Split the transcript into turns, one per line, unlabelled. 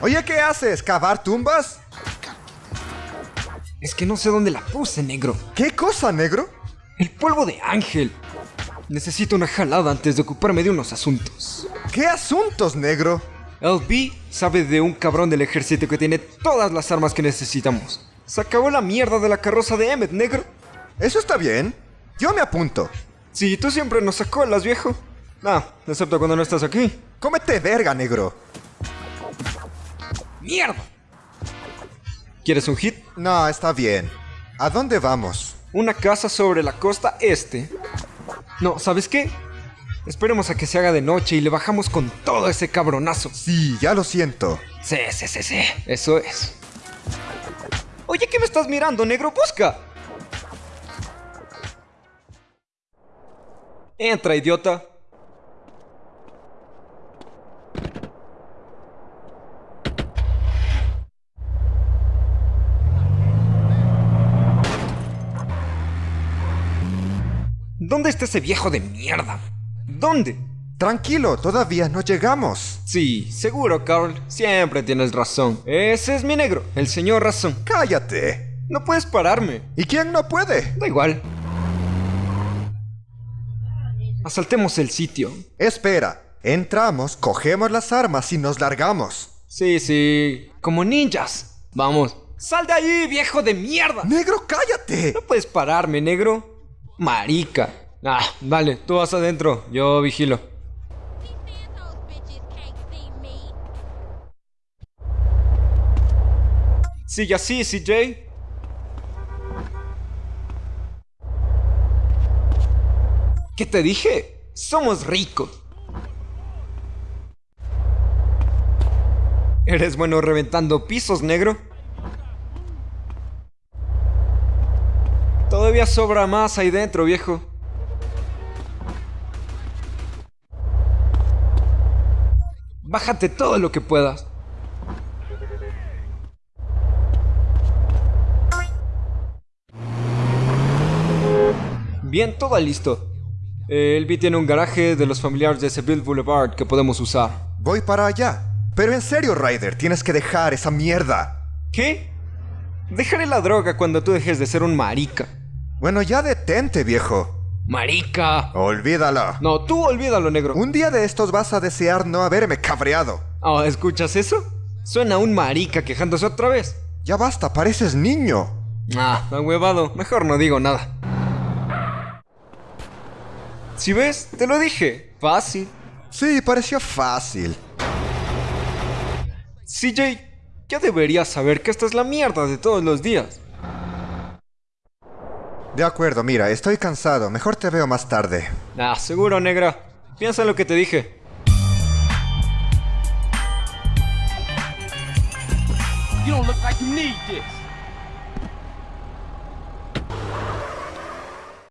Oye, ¿qué haces? ¿Cavar tumbas?
Es que no sé dónde la puse, negro.
¿Qué cosa, negro?
El polvo de ángel. Necesito una jalada antes de ocuparme de unos asuntos.
¿Qué asuntos, negro?
LB sabe de un cabrón del ejército que tiene todas las armas que necesitamos. Se acabó la mierda de la carroza de Emmet, negro.
Eso está bien. Yo me apunto.
Sí, tú siempre nos las viejo. Ah, excepto cuando no estás aquí.
Cómete verga, negro.
¡Mierda! ¿Quieres un hit?
No, está bien. ¿A dónde vamos?
Una casa sobre la costa este. No, ¿sabes qué? Esperemos a que se haga de noche y le bajamos con todo ese cabronazo.
Sí, ya lo siento.
Sí, sí, sí, sí. Eso es. Oye, ¿qué me estás mirando, negro? Busca. Entra, idiota. ¿Dónde está ese viejo de mierda? ¿Dónde?
Tranquilo, todavía no llegamos.
Sí, seguro, Carl. Siempre tienes razón. Ese es mi negro, el señor razón.
Cállate.
No puedes pararme.
¿Y quién no puede?
Da igual. Asaltemos el sitio.
Espera. Entramos, cogemos las armas y nos largamos.
Sí, sí. Como ninjas. Vamos. ¡Sal de ahí, viejo de mierda!
¡Negro, cállate!
No puedes pararme, negro. Marica. Ah, vale, tú vas adentro. Yo vigilo. Sigue así, CJ. ¿Qué te dije? Somos ricos. ¿Eres bueno reventando pisos, negro? Todavía sobra más ahí dentro, viejo. Bájate todo lo que puedas. Bien, todo listo. El B tiene un garaje de los familiares de Seville Boulevard que podemos usar.
Voy para allá. Pero en serio, Ryder, tienes que dejar esa mierda.
¿Qué? Dejaré la droga cuando tú dejes de ser un marica.
Bueno, ya detente, viejo.
Marica.
Olvídalo.
No, tú olvídalo, negro.
Un día de estos vas a desear no haberme cabreado.
Oh, ¿escuchas eso? Suena un marica quejándose otra vez.
Ya basta, pareces niño.
Ah, huevado. Mejor no digo nada. Si ves, te lo dije. Fácil.
Sí, pareció fácil.
CJ, ya deberías saber que esta es la mierda de todos los días.
De acuerdo, mira, estoy cansado. Mejor te veo más tarde.
Ah, seguro, negra. Piensa en lo que te dije. You don't look like you need this.